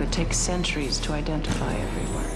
could take centuries to identify everywhere.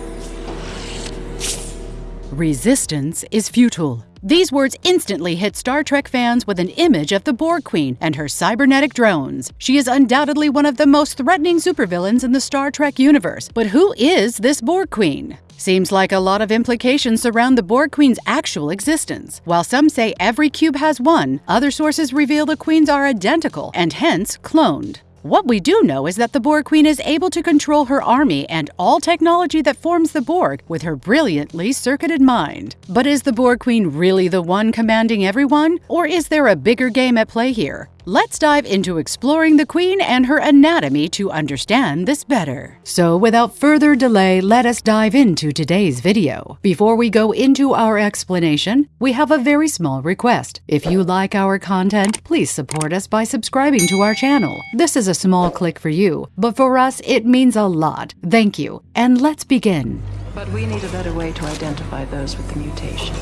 Resistance is futile. These words instantly hit Star Trek fans with an image of the Borg Queen and her cybernetic drones. She is undoubtedly one of the most threatening supervillains in the Star Trek universe. But who is this Borg Queen? Seems like a lot of implications surround the Borg Queen's actual existence. While some say every cube has one, other sources reveal the queens are identical and hence cloned. What we do know is that the Borg Queen is able to control her army and all technology that forms the Borg with her brilliantly circuited mind. But is the Borg Queen really the one commanding everyone? Or is there a bigger game at play here? Let's dive into exploring the Queen and her anatomy to understand this better. So without further delay, let us dive into today's video. Before we go into our explanation, we have a very small request. If you like our content, please support us by subscribing to our channel. This is a small click for you, but for us it means a lot. Thank you, and let's begin. But we need a better way to identify those with the mutation.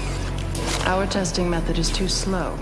Our testing method is too slow.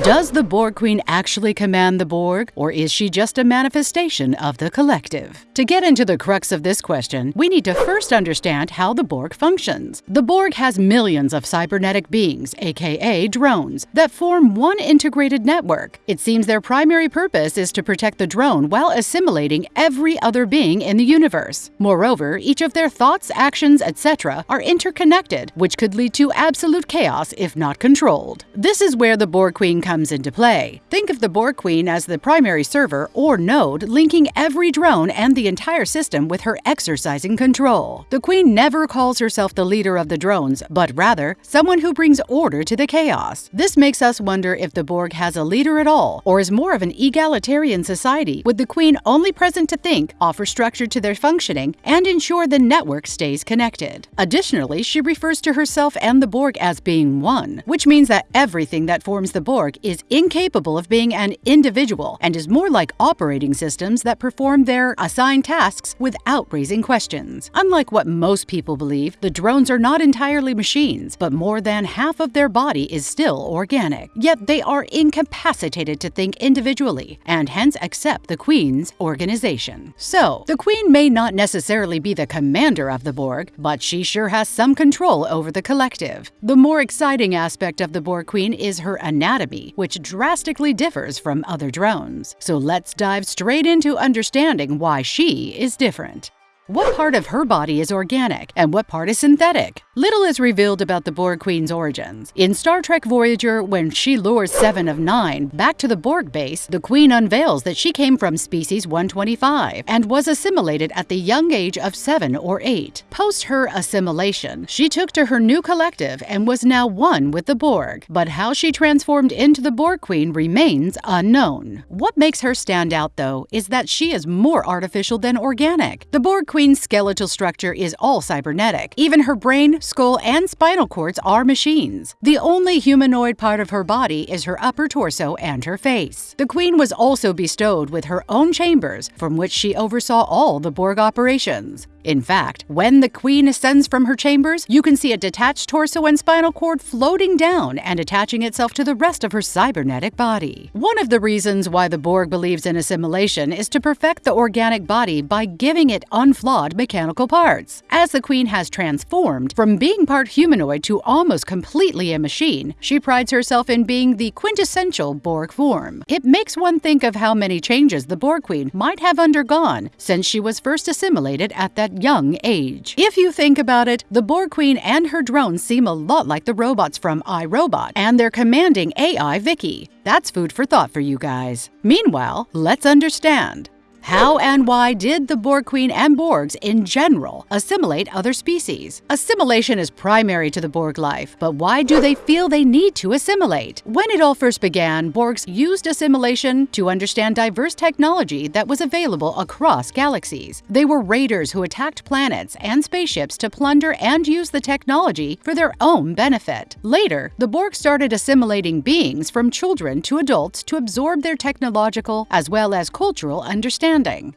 Does the Borg Queen actually command the Borg, or is she just a manifestation of the collective? To get into the crux of this question, we need to first understand how the Borg functions. The Borg has millions of cybernetic beings, aka drones, that form one integrated network. It seems their primary purpose is to protect the drone while assimilating every other being in the universe. Moreover, each of their thoughts, actions, etc. are interconnected, which could lead to absolute chaos if not controlled. This is where the Borg Queen comes into play. Think of the Borg Queen as the primary server or node linking every drone and the entire system with her exercising control. The Queen never calls herself the leader of the drones, but rather someone who brings order to the chaos. This makes us wonder if the Borg has a leader at all, or is more of an egalitarian society, with the Queen only present to think, offer structure to their functioning, and ensure the network stays connected. Additionally, she refers to herself and the Borg as being one, which means that everything that forms the Borg is incapable of being an individual and is more like operating systems that perform their assigned tasks without raising questions. Unlike what most people believe, the drones are not entirely machines, but more than half of their body is still organic. Yet they are incapacitated to think individually and hence accept the Queen's organization. So, the Queen may not necessarily be the commander of the Borg, but she sure has some control over the collective. The more exciting aspect of the Borg Queen is her anatomy which drastically differs from other drones. So let's dive straight into understanding why she is different. What part of her body is organic and what part is synthetic? Little is revealed about the Borg Queen's origins. In Star Trek Voyager, when she lures Seven of Nine back to the Borg base, the Queen unveils that she came from species 125 and was assimilated at the young age of 7 or 8. Post her assimilation, she took to her new collective and was now one with the Borg. But how she transformed into the Borg Queen remains unknown. What makes her stand out, though, is that she is more artificial than organic. The Borg Queen's skeletal structure is all cybernetic. Even her brain, skull, and spinal cords are machines. The only humanoid part of her body is her upper torso and her face. The Queen was also bestowed with her own chambers, from which she oversaw all the Borg operations. In fact, when the Queen ascends from her chambers, you can see a detached torso and spinal cord floating down and attaching itself to the rest of her cybernetic body. One of the reasons why the Borg believes in assimilation is to perfect the organic body by giving it unflawed mechanical parts. As the Queen has transformed from being part humanoid to almost completely a machine, she prides herself in being the quintessential Borg form. It makes one think of how many changes the Borg Queen might have undergone since she was first assimilated at that young age. If you think about it, the Borg Queen and her drones seem a lot like the robots from iRobot and their commanding AI VIKI. That's food for thought for you guys. Meanwhile, let's understand. How and why did the Borg Queen and Borgs in general assimilate other species? Assimilation is primary to the Borg life, but why do they feel they need to assimilate? When it all first began, Borgs used assimilation to understand diverse technology that was available across galaxies. They were raiders who attacked planets and spaceships to plunder and use the technology for their own benefit. Later, the Borg started assimilating beings from children to adults to absorb their technological as well as cultural understanding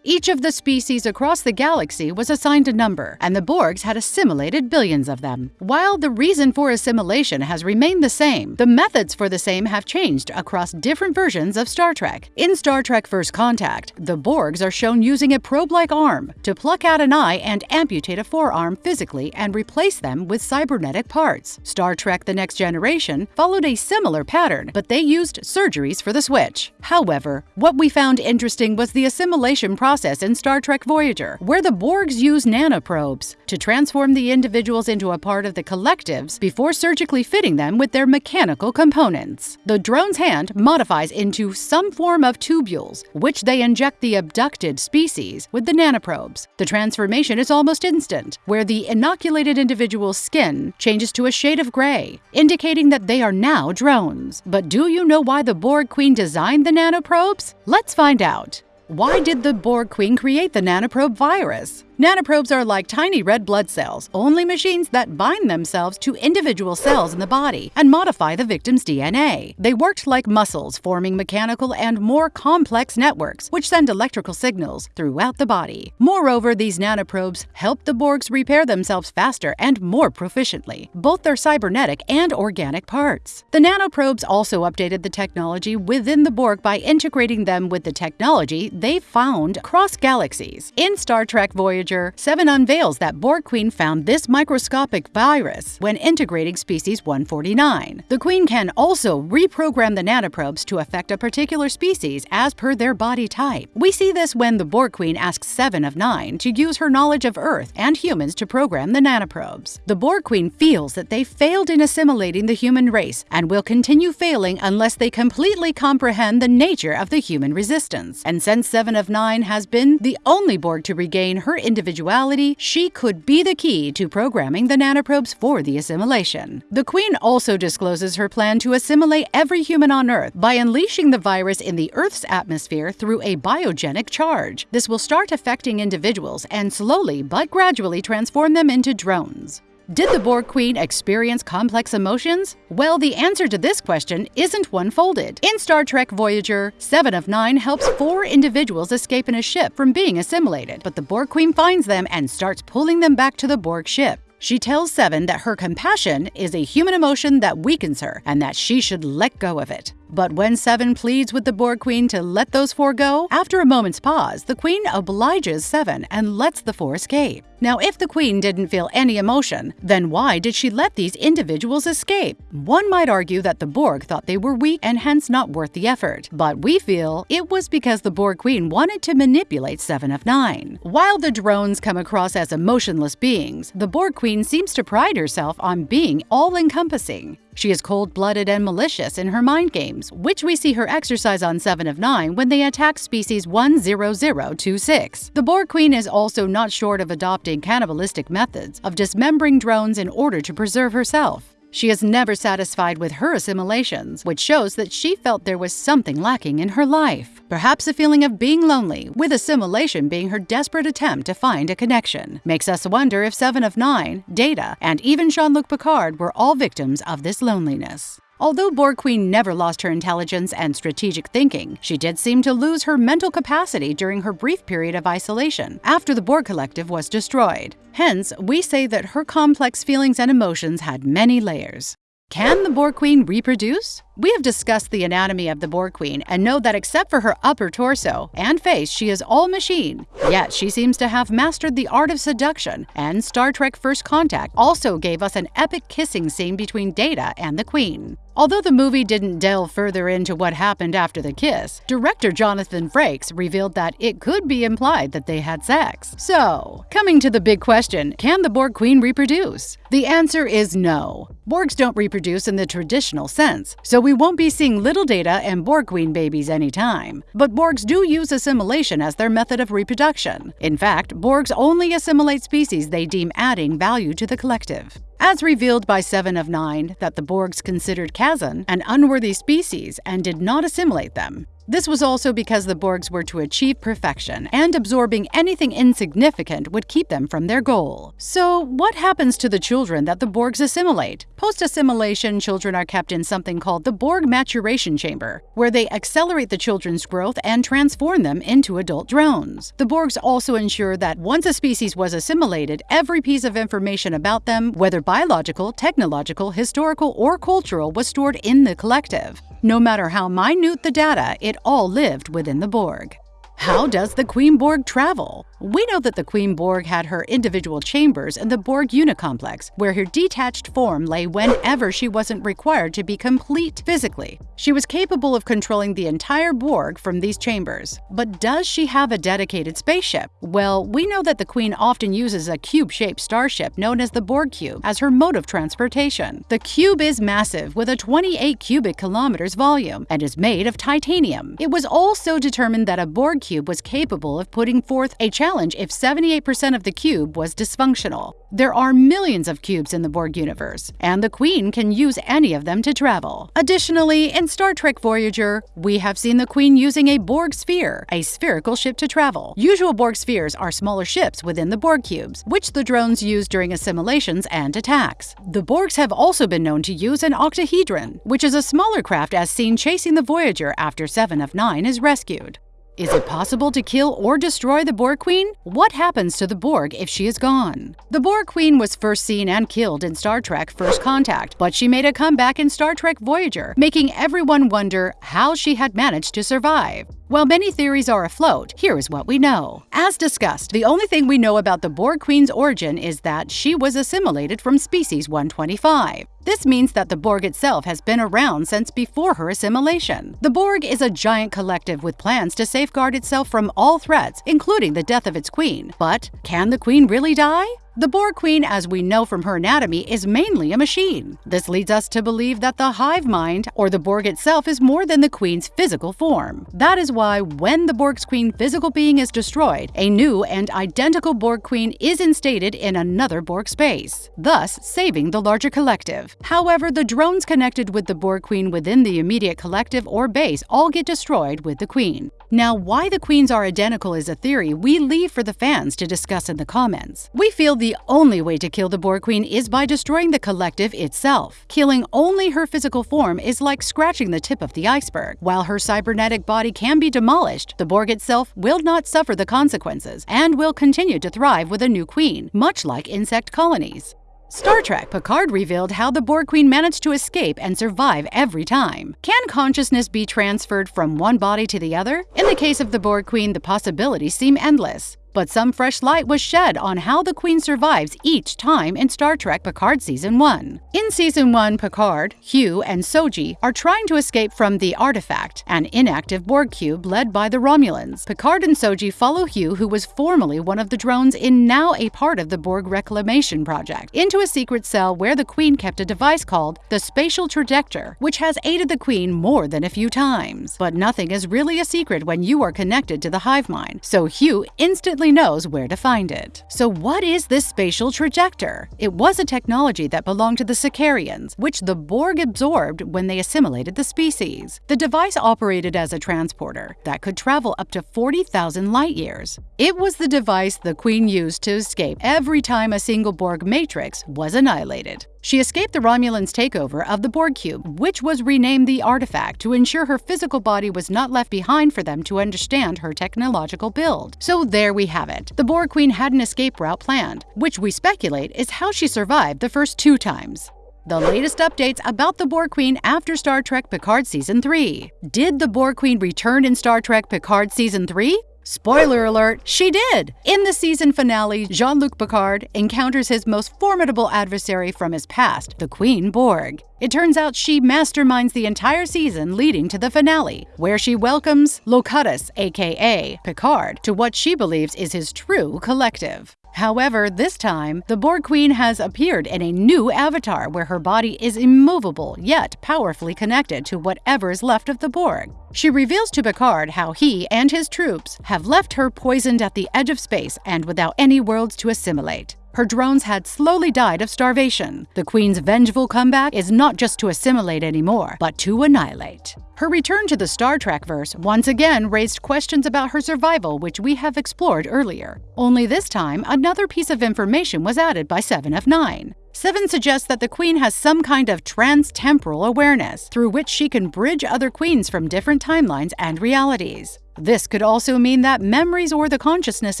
Each of the species across the galaxy was assigned a number, and the Borgs had assimilated billions of them. While the reason for assimilation has remained the same, the methods for the same have changed across different versions of Star Trek. In Star Trek First Contact, the Borgs are shown using a probe-like arm to pluck out an eye and amputate a forearm physically and replace them with cybernetic parts. Star Trek The Next Generation followed a similar pattern, but they used surgeries for the switch. However, what we found interesting was the assimilation process in Star Trek Voyager, where the Borgs use nanoprobes to transform the individuals into a part of the collectives before surgically fitting them with their mechanical components. The drone's hand modifies into some form of tubules, which they inject the abducted species with the nanoprobes. The transformation is almost instant, where the inoculated individual's skin changes to a shade of gray, indicating that they are now drones. But do you know why the Borg Queen designed the nanoprobes? Let's find out. Why did the Borg Queen create the nanoprobe virus? Nanoprobes are like tiny red blood cells, only machines that bind themselves to individual cells in the body and modify the victim's DNA. They worked like muscles, forming mechanical and more complex networks, which send electrical signals throughout the body. Moreover, these nanoprobes help the Borgs repair themselves faster and more proficiently, both their cybernetic and organic parts. The nanoprobes also updated the technology within the Borg by integrating them with the technology they found across galaxies. In Star Trek Voyager, Seven unveils that Borg Queen found this microscopic virus when integrating species 149. The Queen can also reprogram the nanoprobes to affect a particular species as per their body type. We see this when the Borg Queen asks Seven of Nine to use her knowledge of Earth and humans to program the nanoprobes. The Borg Queen feels that they failed in assimilating the human race and will continue failing unless they completely comprehend the nature of the human resistance. And since Seven of Nine has been the only Borg to regain her individuality, she could be the key to programming the nanoprobes for the assimilation. The Queen also discloses her plan to assimilate every human on Earth by unleashing the virus in the Earth's atmosphere through a biogenic charge. This will start affecting individuals and slowly but gradually transform them into drones. Did the Borg Queen experience complex emotions? Well, the answer to this question isn't one folded. In Star Trek Voyager, Seven of Nine helps four individuals escape in a ship from being assimilated, but the Borg Queen finds them and starts pulling them back to the Borg ship. She tells Seven that her compassion is a human emotion that weakens her and that she should let go of it. But when Seven pleads with the Borg Queen to let those four go, after a moment's pause, the Queen obliges Seven and lets the four escape. Now, if the Queen didn't feel any emotion, then why did she let these individuals escape? One might argue that the Borg thought they were weak and hence not worth the effort, but we feel it was because the Borg Queen wanted to manipulate Seven of Nine. While the drones come across as emotionless beings, the Borg Queen seems to pride herself on being all-encompassing. She is cold-blooded and malicious in her mind games, which we see her exercise on 7 of 9 when they attack species 10026. The Borg Queen is also not short of adopting cannibalistic methods of dismembering drones in order to preserve herself. She is never satisfied with her assimilations, which shows that she felt there was something lacking in her life. Perhaps a feeling of being lonely, with assimilation being her desperate attempt to find a connection. Makes us wonder if Seven of Nine, Data, and even Jean-Luc Picard were all victims of this loneliness. Although Borg Queen never lost her intelligence and strategic thinking, she did seem to lose her mental capacity during her brief period of isolation after the Borg Collective was destroyed. Hence, we say that her complex feelings and emotions had many layers. Can the Borg Queen reproduce? We have discussed the anatomy of the Borg Queen and know that except for her upper torso and face, she is all machine. Yet she seems to have mastered the art of seduction, and Star Trek First Contact also gave us an epic kissing scene between Data and the Queen. Although the movie didn't delve further into what happened after the kiss, director Jonathan Frakes revealed that it could be implied that they had sex. So, coming to the big question, can the Borg Queen reproduce? The answer is no. Borgs don't reproduce in the traditional sense, so we won't be seeing little Data and Borg Queen babies anytime. But Borgs do use assimilation as their method of reproduction. In fact, Borgs only assimilate species they deem adding value to the collective as revealed by Seven of Nine that the Borgs considered Kazon an unworthy species and did not assimilate them. This was also because the Borgs were to achieve perfection, and absorbing anything insignificant would keep them from their goal. So, what happens to the children that the Borgs assimilate? Post assimilation, children are kept in something called the Borg Maturation Chamber, where they accelerate the children's growth and transform them into adult drones. The Borgs also ensure that once a species was assimilated, every piece of information about them, whether biological, technological, historical, or cultural, was stored in the collective. No matter how minute the data, it all lived within the Borg. How does the Queen Borg travel? We know that the Queen Borg had her individual chambers in the Borg Unicomplex, where her detached form lay whenever she wasn't required to be complete physically. She was capable of controlling the entire Borg from these chambers. But does she have a dedicated spaceship? Well, we know that the Queen often uses a cube-shaped starship known as the Borg Cube as her mode of transportation. The cube is massive, with a 28 cubic kilometers volume, and is made of titanium. It was also determined that a Borg cube was capable of putting forth a challenge challenge if 78% of the cube was dysfunctional. There are millions of cubes in the Borg universe, and the Queen can use any of them to travel. Additionally, in Star Trek Voyager, we have seen the Queen using a Borg sphere, a spherical ship to travel. Usual Borg spheres are smaller ships within the Borg cubes, which the drones use during assimilations and attacks. The Borgs have also been known to use an octahedron, which is a smaller craft as seen chasing the Voyager after Seven of Nine is rescued. Is it possible to kill or destroy the Borg Queen? What happens to the Borg if she is gone? The Borg Queen was first seen and killed in Star Trek First Contact, but she made a comeback in Star Trek Voyager, making everyone wonder how she had managed to survive. While many theories are afloat, here is what we know. As discussed, the only thing we know about the Borg Queen's origin is that she was assimilated from species 125. This means that the Borg itself has been around since before her assimilation. The Borg is a giant collective with plans to safeguard itself from all threats, including the death of its queen. But can the queen really die? The Borg Queen, as we know from her anatomy, is mainly a machine. This leads us to believe that the hive mind, or the Borg itself, is more than the Queen's physical form. That is why, when the Borg's Queen physical being is destroyed, a new and identical Borg Queen is instated in another Borg space, thus saving the larger collective. However, the drones connected with the Borg Queen within the immediate collective or base all get destroyed with the Queen. Now, why the queens are identical is a theory we leave for the fans to discuss in the comments. We feel the only way to kill the Borg Queen is by destroying the collective itself. Killing only her physical form is like scratching the tip of the iceberg. While her cybernetic body can be demolished, the Borg itself will not suffer the consequences and will continue to thrive with a new queen, much like insect colonies. Star Trek Picard revealed how the Borg Queen managed to escape and survive every time. Can consciousness be transferred from one body to the other? In the case of the Borg Queen, the possibilities seem endless. But some fresh light was shed on how the Queen survives each time in Star Trek Picard Season 1. In Season 1, Picard, Hugh, and Soji are trying to escape from the Artifact, an inactive Borg cube led by the Romulans. Picard and Soji follow Hugh, who was formerly one of the drones in now a part of the Borg Reclamation Project, into a secret cell where the Queen kept a device called the Spatial Trajector, which has aided the Queen more than a few times. But nothing is really a secret when you are connected to the hive mind, so Hugh instantly knows where to find it. So what is this spatial trajector? It was a technology that belonged to the Sikarians, which the Borg absorbed when they assimilated the species. The device operated as a transporter that could travel up to 40,000 light years. It was the device the Queen used to escape every time a single Borg matrix was annihilated. She escaped the Romulans' takeover of the Borg cube, which was renamed the Artifact to ensure her physical body was not left behind for them to understand her technological build. So there we have it. The Borg Queen had an escape route planned, which we speculate is how she survived the first two times. The latest updates about the Borg Queen after Star Trek Picard Season 3. Did the Borg Queen return in Star Trek Picard Season 3? Spoiler alert, she did! In the season finale, Jean Luc Picard encounters his most formidable adversary from his past, the Queen Borg. It turns out she masterminds the entire season leading to the finale, where she welcomes Locutus, aka Picard, to what she believes is his true collective. However, this time, the Borg Queen has appeared in a new avatar where her body is immovable yet powerfully connected to whatever is left of the Borg. She reveals to Picard how he and his troops have left her poisoned at the edge of space and without any worlds to assimilate. Her drones had slowly died of starvation. The Queen's vengeful comeback is not just to assimilate anymore, but to annihilate. Her return to the Star Trek verse once again raised questions about her survival, which we have explored earlier. Only this time, another piece of information was added by 7 of 9. 7 suggests that the Queen has some kind of trans-temporal awareness, through which she can bridge other queens from different timelines and realities. This could also mean that memories or the consciousness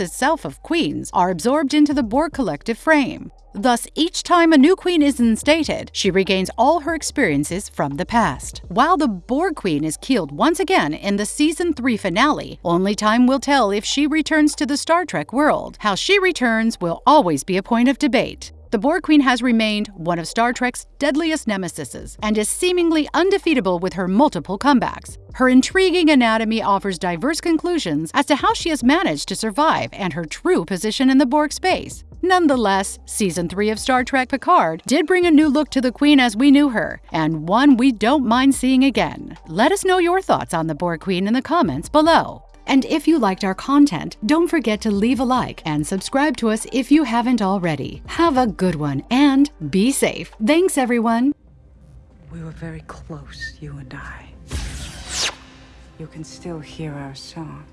itself of queens are absorbed into the Borg collective frame. Thus, each time a new queen is instated, she regains all her experiences from the past. While the Borg Queen is killed once again in the Season 3 finale, only time will tell if she returns to the Star Trek world. How she returns will always be a point of debate. The Borg Queen has remained one of Star Trek's deadliest nemesises and is seemingly undefeatable with her multiple comebacks. Her intriguing anatomy offers diverse conclusions as to how she has managed to survive and her true position in the Borg space. Nonetheless, Season 3 of Star Trek Picard did bring a new look to the Queen as we knew her, and one we don't mind seeing again. Let us know your thoughts on the Borg Queen in the comments below. And if you liked our content, don't forget to leave a like and subscribe to us if you haven't already. Have a good one and be safe. Thanks, everyone. We were very close, you and I. You can still hear our song.